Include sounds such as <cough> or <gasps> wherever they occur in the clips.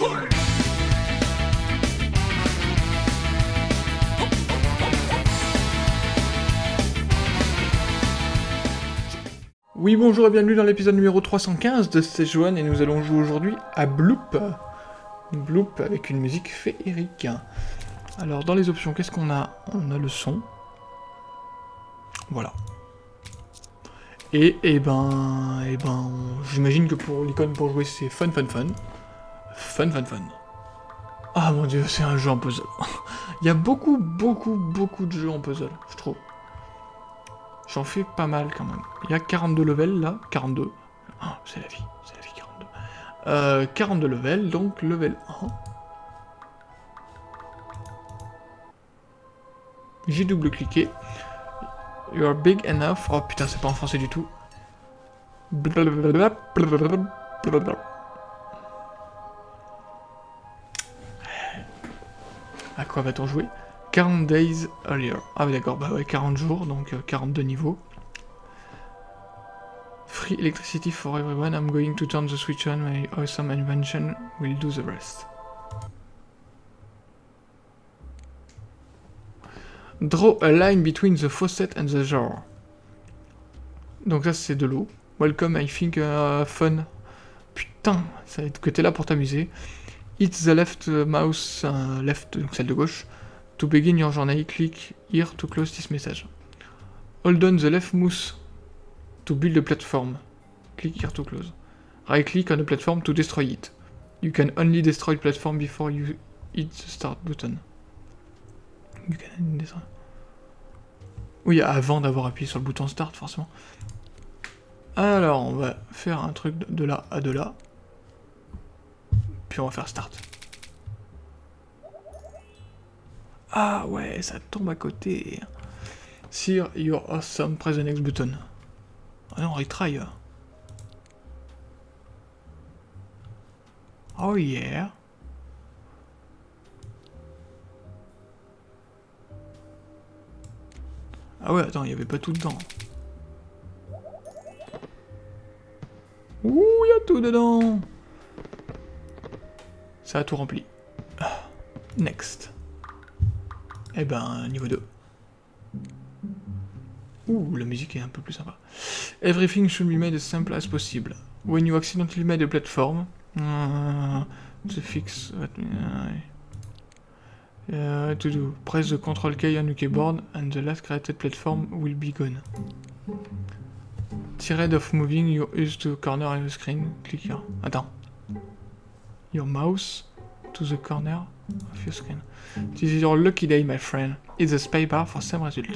Oui, bonjour et bienvenue dans l'épisode numéro 315 de Szechuan et nous allons jouer aujourd'hui à Bloop. Bloop avec une musique féerique. Alors, dans les options, qu'est-ce qu'on a? On a le son. Voilà. Et, eh ben, eh ben, j'imagine que pour l'icône pour jouer, c'est fun, fun, fun. Fun, fun, fun. Ah mon dieu, c'est un jeu en puzzle. <laughs> Il y a beaucoup, beaucoup, beaucoup de jeux en puzzle, je trouve. J'en fais pas mal quand même. Il y a 42 levels là, 42. Ah, c'est la vie, c'est la vie 42. Euh, 42 levels, donc level 1. J'ai double-cliqué. You're big enough. Oh putain, c'est pas en français du tout. À quoi va-t-on jouer? 40 days earlier. Ah oui d'accord, bah ouais, 40 jours, donc 42 euh, niveaux. Free electricity for everyone, I'm going to turn the switch on, my awesome invention will do the rest. Draw a line between the faucet and the jar. Donc ça c'est de l'eau. Welcome, I think, uh, fun. Putain, ça va être que t'es là pour t'amuser. Hit the left mouse, uh, left, donc celle de gauche. To begin your journey, click here to close this message. Hold on the left mouse to build a platform. Click here to close. Right click on the platform to destroy it. You can only destroy the platform before you hit the start button. You can destroy. Oui, avant d'avoir appuyé sur le bouton start, forcément. Alors, on va faire un truc de là à de là. On va faire start. Ah ouais, ça tombe à côté. Sir, you're awesome, press the next button. Ah non, retry. Oh yeah. Ah ouais, attends, il y avait pas tout dedans. Ouh, il y a tout dedans Ça a tout rempli. Next. Eh ben, niveau 2. Ouh, la musique est un peu plus sympa. Everything should be made as simple as possible. When you accidentally made a platform, uh, to fix what, uh, to do. Press the control key on your keyboard and the last created platform will be gone. Tired of moving your use to corner of the screen, click here. Attends. Your mouse to the corner of your screen. This is your lucky day, my friend. It's a spy bar for same result.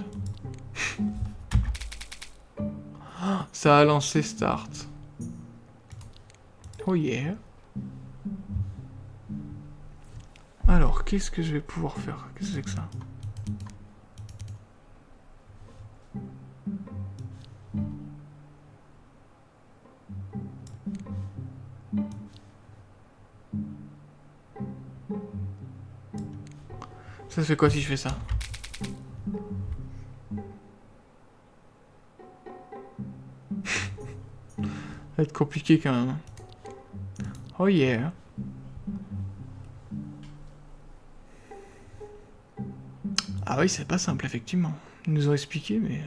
<gasps> Ça a lancé Start. Oh yeah. Alors, qu'est-ce que je vais pouvoir faire? Qu'est-ce que c'est que ça? Quoi si je fais ça Ça va être compliqué quand même. Oh yeah. Ah oui, c'est pas simple, effectivement. Ils nous ont expliqué, mais...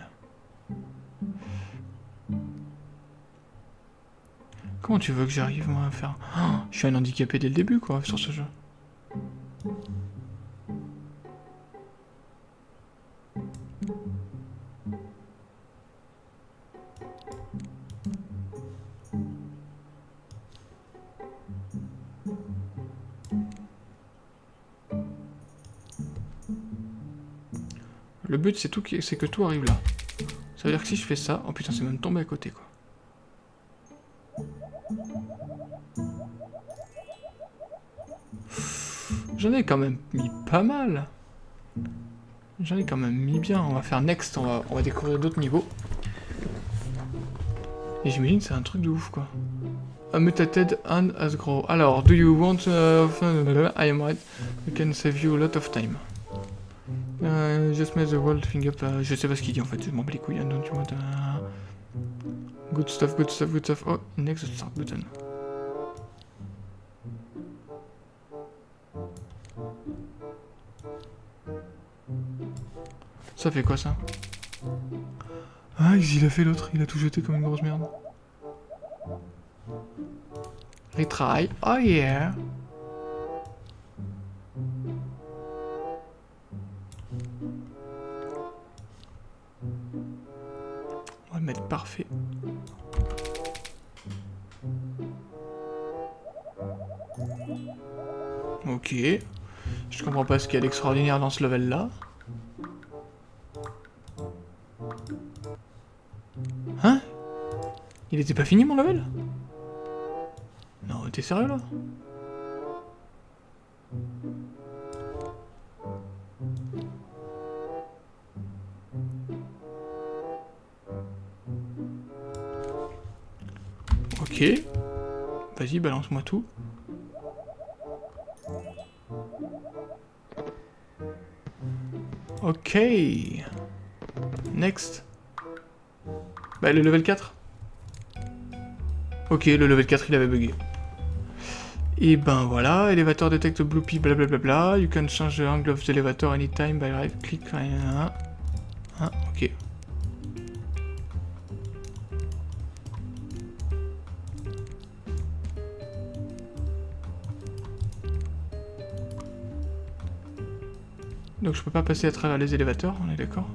Comment tu veux que j'arrive, moi, à faire... Oh, je suis un handicapé dès le début, quoi, sur ce jeu. Le but, c'est que tout arrive là. Ça veut dire que si je fais ça... Oh putain, c'est même tombé à côté, quoi. J'en ai quand même mis pas mal. J'en ai quand même mis bien. On va faire next, on va, on va découvrir d'autres niveaux. Et j'imagine c'est un truc de ouf, quoi. A mutated and as grow. Alors, do you want... Uh, I am right. We can save you a lot of time. Euh, je the world thing up. Je sais pas ce qu'il dit en fait, je m'en bats les couilles. Don't you want. Good stuff, good stuff, good stuff. Oh, next start button. Ça fait quoi ça? Ah, il a fait l'autre, il a tout jeté comme une grosse merde. Retry. Oh yeah Mettre parfait. Ok. Je comprends pas ce qu'il y a d'extraordinaire dans ce level là. Hein? Il était pas fini mon level? Non, t'es sérieux là? Ok. Vas-y, balance-moi tout. Ok. Next. Bah, le level 4. Ok, le level 4, il avait bugué. Et ben voilà, elevator detect bloopy, blablabla. You can change the angle of the elevator anytime by right click. Donc je peux pas passer à travers les élévateurs, on est d'accord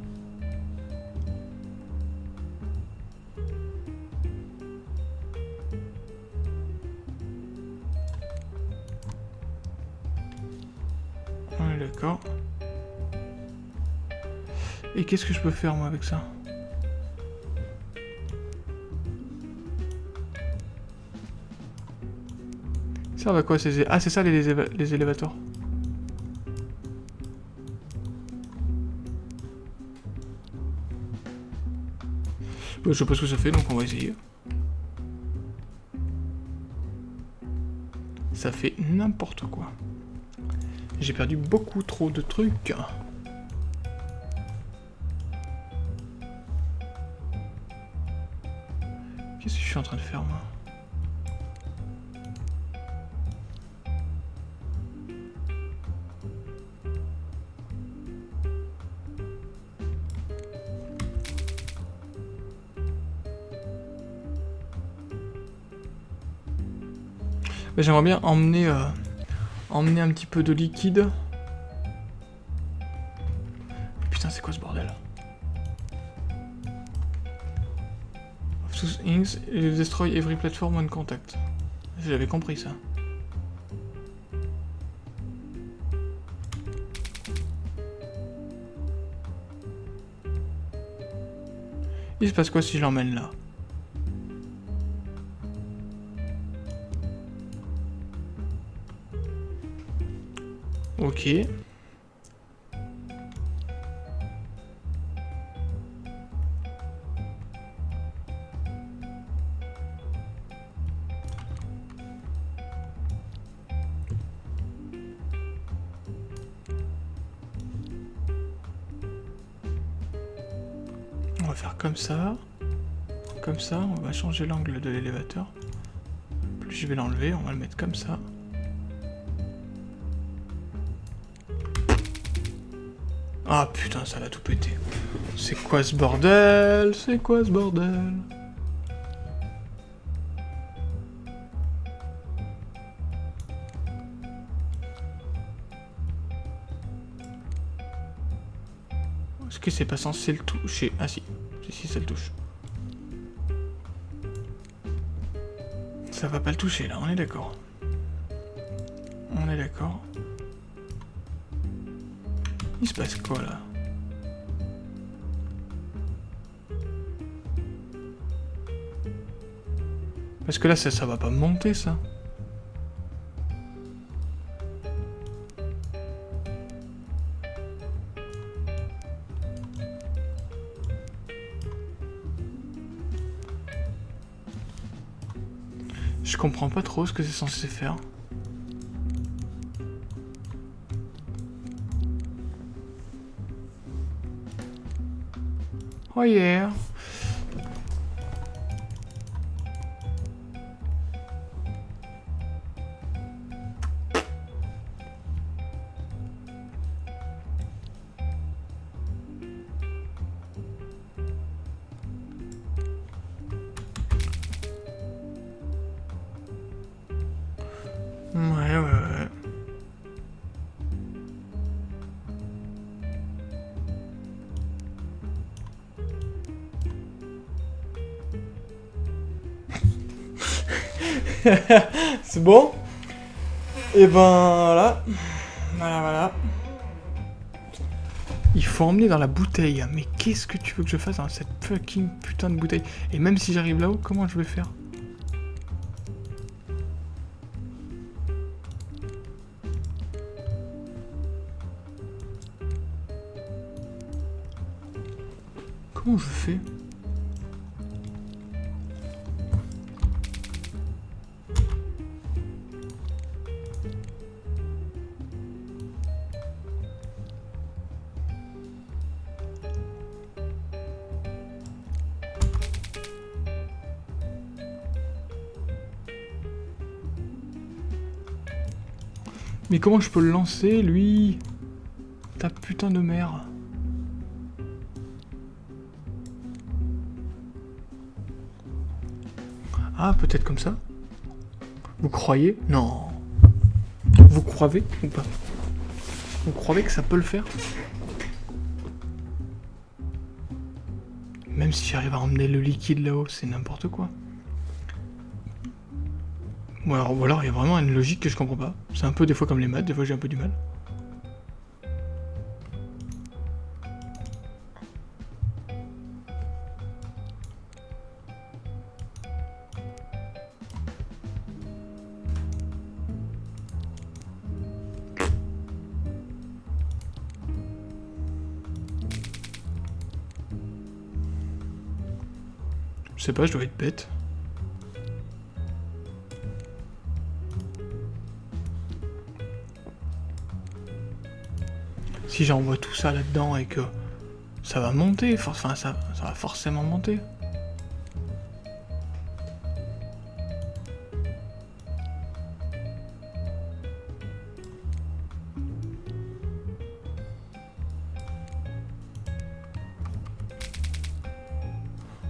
On est d'accord. Et qu'est-ce que je peux faire moi avec ça? Ça va quoi ces... Ah c'est ça les, les élévateurs? Je sais pas ce que ça fait, donc on va essayer. Ça fait n'importe quoi. J'ai perdu beaucoup trop de trucs. Qu'est-ce que je suis en train de faire, moi? J'aimerais bien emmener, euh, emmener un petit peu de liquide. Putain, c'est quoi ce bordel Of inks, destroy every platform on contact. J'avais compris ça. Il se passe quoi si je l'emmène là? On va faire comme ça. Comme ça, on va changer l'angle de l'élévateur. Plus je vais l'enlever, on va le mettre comme ça. Ah putain, ça l'a tout pété. C'est quoi ce bordel? C'est quoi ce bordel? Est-ce que c'est pas censé le toucher? Ah si, si, si, ça le touche. Ça va pas le toucher là, on est d'accord. On est d'accord. Il se passe quoi là? Parce que là, ça, ça va pas monter, ça. Je comprends pas trop ce que c'est censé faire. Oh yeah. Mm, I <laughs> C'est bon? Et ben voilà. Voilà, voilà. Il faut emmener dans la bouteille. Mais qu'est-ce que tu veux que je fasse dans cette fucking putain de bouteille? Et même si j'arrive là-haut, comment je vais faire? Comment je fais? Mais comment je peux le lancer, lui? Ta putain de mère. Ah, peut-être comme ça? Vous croyez? Non. Vous croyez ou pas? Vous croyez que ça peut le faire? Même si j'arrive à emmener le liquide là-haut, c'est n'importe quoi. Ou alors, il y a vraiment une logique que je comprends pas. C'est un peu des fois comme les maths, des fois j'ai un peu du mal. Je sais pas, je dois être bête. Si j'envoie tout ça là-dedans et que ça va monter, enfin ça, ça va forcément monter.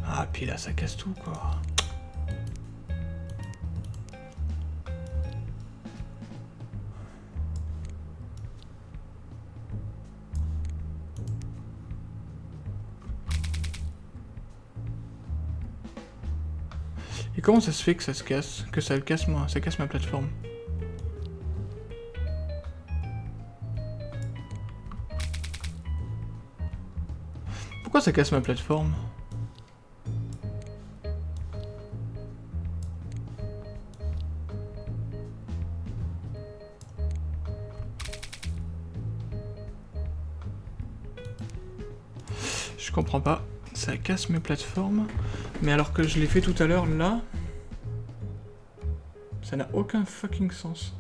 Ah, puis là, ça casse tout, quoi. Et comment ça se fait que ça se casse Que ça le casse moi Ça casse ma plateforme Pourquoi ça casse ma plateforme Je comprends pas. Ça casse mes plateformes. Mais alors que je l'ai fait tout à l'heure, là... Ça n'a aucun fucking sens.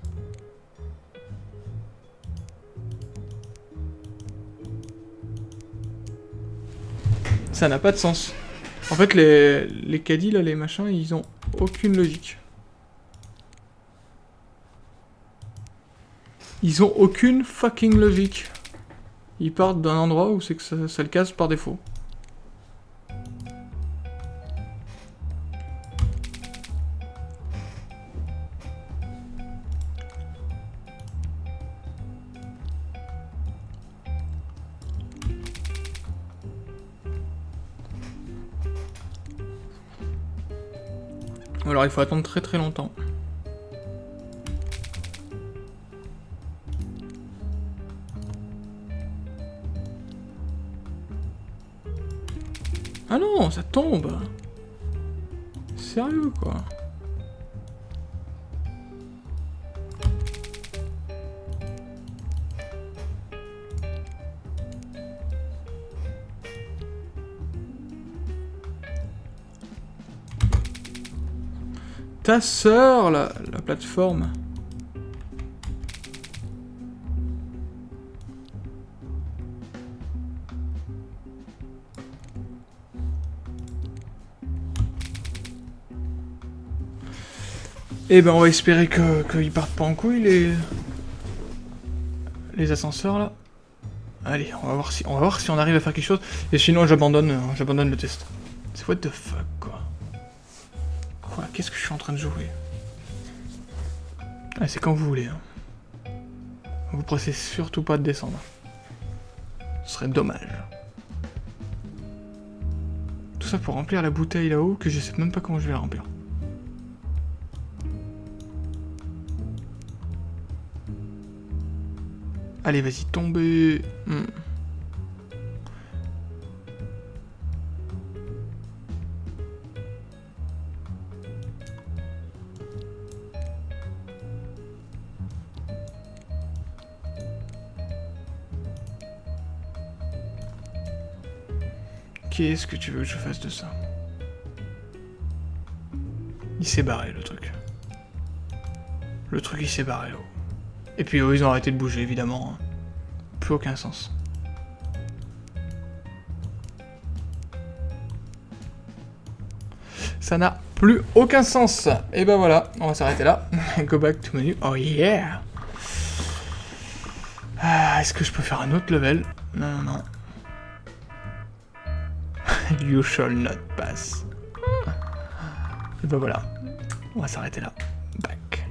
Ça n'a pas de sens. En fait, les, les caddies, là, les machins, ils ont aucune logique. Ils ont aucune fucking logique. Ils partent d'un endroit où c'est que ça, ça le casse par défaut. Alors il faut attendre très très longtemps. Ah non, ça tombe Sérieux quoi ta sœur, la, la plateforme. Eh ben on va espérer qu'ils partent pas en couille les... Les ascenseurs là. Allez, on va voir si on va voir si on arrive à faire quelque chose. Et sinon j'abandonne j'abandonne le test. C'est what the fuck quoi. Qu'est-ce que je suis en train de jouer Ah, c'est quand vous voulez. Hein. Vous pressez surtout pas de descendre. Ce serait dommage. Tout ça pour remplir la bouteille là-haut, que je sais même pas comment je vais la remplir. Allez, vas-y, tombez. Hmm. Qu'est-ce que tu veux que je fasse de ça Il s'est barré, le truc. Le truc, il s'est barré, oh. Et puis, oh, ils ont arrêté de bouger, évidemment. Hein. Plus aucun sens. Ça n'a plus aucun sens. Et ben voilà, on va s'arrêter là. <laughs> Go back to menu. Oh yeah ah, Est-ce que je peux faire un autre level? Non, non, non. You shall not pass. Et ben voilà. On va s'arrêter là. Back.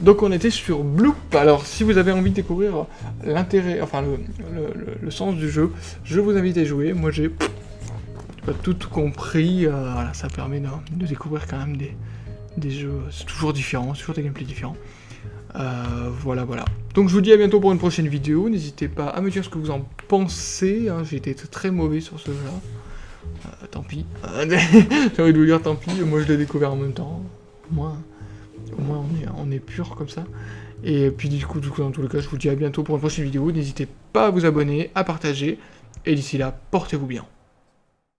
Donc on était sur Bloop. Alors si vous avez envie de découvrir l'intérêt, enfin le, sens du jeu, je vous invite à jouer. Moi j'ai pas tout, compris. Euh, voilà, ça permet de, découvrir quand même des, des jeux. C'est toujours différent, toujours des gameplays différents. Euh, voilà, voilà. Donc je vous dis à bientôt pour une prochaine vidéo. N'hésitez pas à me dire ce que vous en pensez. Hein. J'ai été très mauvais sur ce jeu-là. Euh, tant pis. J'ai envie de vous dire tant pis, moi je l'ai découvert en même temps. Au moins, au moins on, est, on est pur comme ça. Et puis du coup, du coup, dans tous les cas, je vous dis à bientôt pour une prochaine vidéo. N'hésitez pas à vous abonner, à partager. Et d'ici là, portez-vous bien.